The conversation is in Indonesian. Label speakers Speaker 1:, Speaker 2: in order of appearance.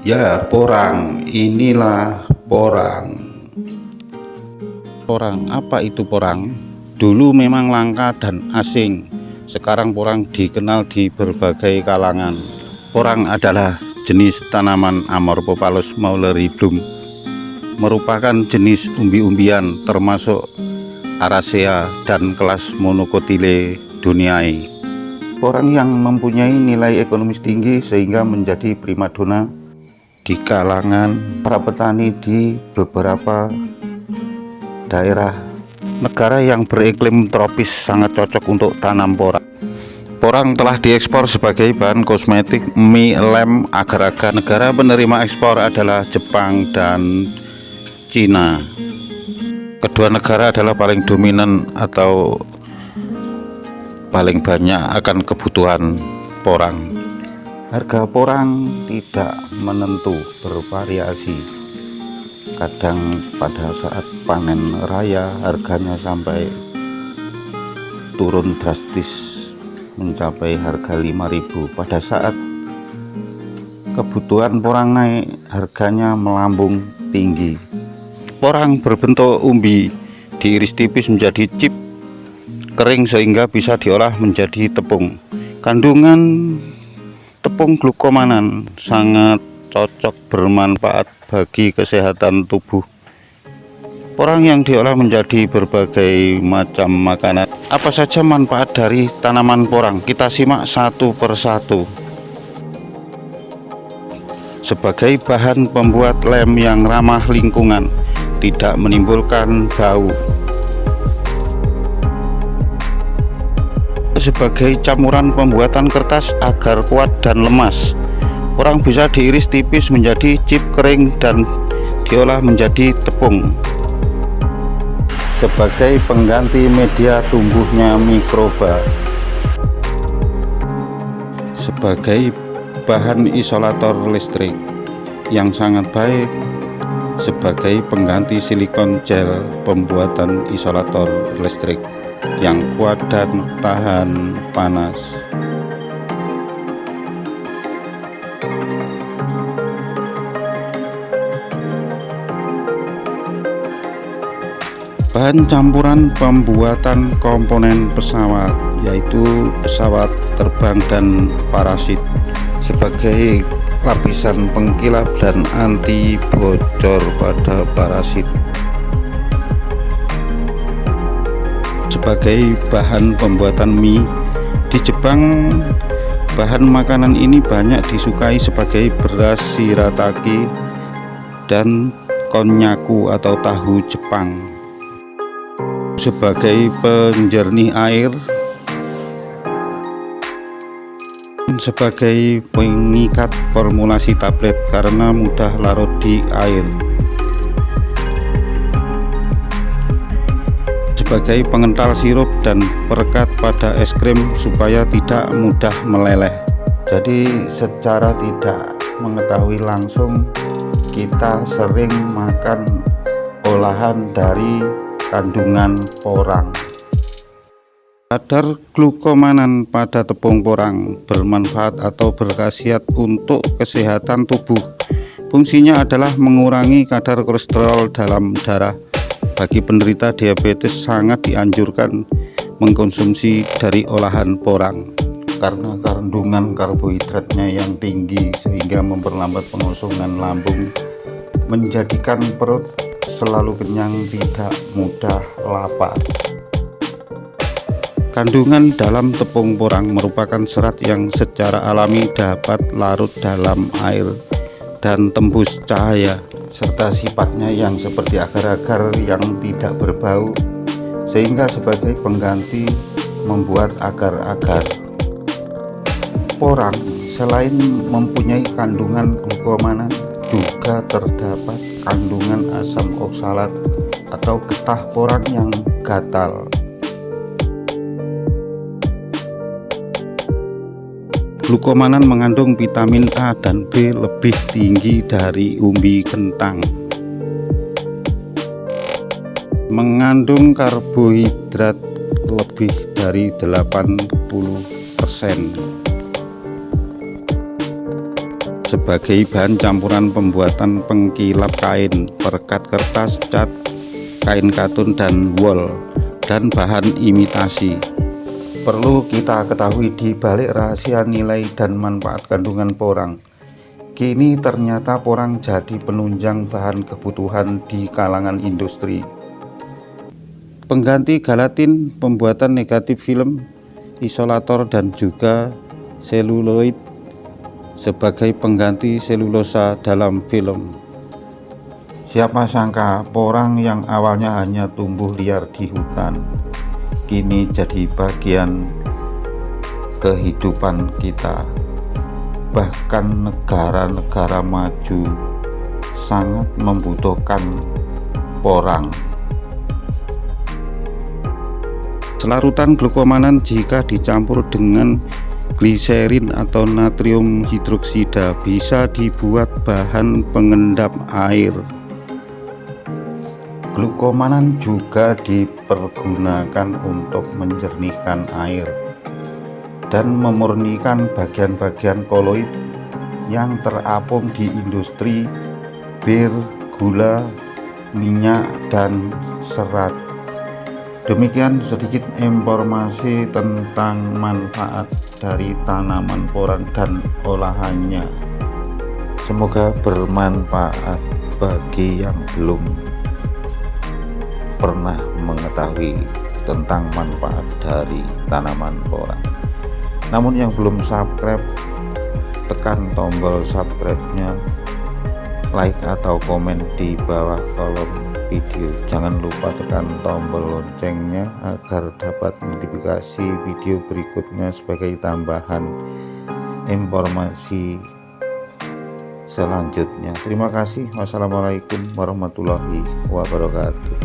Speaker 1: Ya, porang. Inilah porang.
Speaker 2: Porang, apa itu porang? Dulu memang langka dan asing. Sekarang porang dikenal di berbagai kalangan. Porang adalah jenis tanaman Amorphophallus mauleribrum. Merupakan jenis umbi-umbian termasuk Aracea dan kelas Monocotyle duniae. Porang yang mempunyai nilai ekonomis tinggi sehingga menjadi primadona di kalangan para petani di beberapa daerah negara yang beriklim tropis sangat cocok untuk tanam porang. Porang telah diekspor sebagai bahan kosmetik, mie, lem, agar-agar negara penerima ekspor adalah Jepang dan Cina. Kedua negara adalah paling dominan atau paling banyak akan kebutuhan porang. Harga porang tidak menentu, bervariasi. Kadang pada saat panen raya harganya sampai turun drastis mencapai harga 5000 pada saat kebutuhan porang naik harganya melambung tinggi. Porang berbentuk umbi diiris tipis menjadi chip kering sehingga bisa diolah menjadi tepung. Kandungan tepung glukomanan sangat cocok bermanfaat bagi kesehatan tubuh orang yang diolah menjadi berbagai macam makanan. Apa saja manfaat dari tanaman porang? Kita simak satu persatu sebagai bahan pembuat lem yang ramah lingkungan tidak menimbulkan bau sebagai campuran pembuatan kertas agar kuat dan lemas. Orang bisa diiris tipis menjadi chip kering dan diolah menjadi tepung. Sebagai pengganti media tumbuhnya mikroba. Sebagai bahan isolator listrik yang sangat baik. Sebagai pengganti silikon gel pembuatan isolator listrik yang kuat dan tahan panas. Bahan campuran pembuatan komponen pesawat yaitu pesawat terbang dan parasit sebagai lapisan pengkilap dan anti bocor pada parasit sebagai bahan pembuatan mie. Di Jepang bahan makanan ini banyak disukai sebagai beras shirataki dan konnyaku atau tahu Jepang. Sebagai penjernih air sebagai pengikat formulasi tablet karena mudah larut di air sebagai pengental sirup dan perekat pada es krim supaya tidak mudah meleleh. Jadi secara tidak mengetahui langsung kita sering makan olahan dari kandungan porang. Kadar glukomanan pada tepung porang bermanfaat atau berkhasiat untuk kesehatan tubuh. Fungsinya adalah mengurangi kadar kolesterol dalam darah bagi penderita diabetes sangat dianjurkan mengkonsumsi dari olahan porang karena kandungan karbohidratnya yang tinggi sehingga memperlambat pengosongan lambung menjadikan perut selalu kenyang tidak mudah lapar. Kandungan dalam tepung porang merupakan serat yang secara alami dapat larut dalam air dan tembus cahaya serta sifatnya yang seperti agar-agar yang tidak berbau sehingga sebagai pengganti membuat agar-agar. Porang selain mempunyai kandungan glukomana juga terdapat kandungan asam oksalat atau getah porang yang gatal Glukomanan mengandung vitamin A dan B lebih tinggi dari umbi kentang. Mengandung karbohidrat lebih dari 80%. sebagai bahan campuran pembuatan pengkilap kain, perekat kertas, cat, kain katun dan wol, dan bahan imitasi. Perlu kita ketahui di balik rahasia nilai dan manfaat kandungan porang. Kini ternyata porang jadi penunjang bahan kebutuhan di kalangan industri. Pengganti galatin, pembuatan negatif film, isolator dan juga seluloid sebagai pengganti selulosa dalam film. Siapa sangka porang yang awalnya hanya tumbuh liar di hutan, kini jadi bagian kehidupan kita. Bahkan negara-negara maju sangat membutuhkan porang. Selarutan glukomanan jika dicampur dengan gliserin atau natrium hidroksida bisa dibuat bahan pengendap air. Glukomanan juga dipergunakan untuk menjernihkan air dan memurnikan bagian-bagian koloid yang terapung di industri bir, gula, minyak, dan serat. Demikian sedikit informasi tentang manfaat dari tanaman porang dan olahannya. Semoga bermanfaat bagi yang belum pernah mengetahui tentang manfaat dari tanaman porang. Namun yang belum subscribe, tekan tombol subscribe-nya, like atau komen di bawah kolom video. Jangan lupa tekan tombol loncengnya agar dapat notifikasi video berikutnya sebagai tambahan informasi selanjutnya. Terima kasih. Wassalamualaikum warahmatullahi wabarakatuh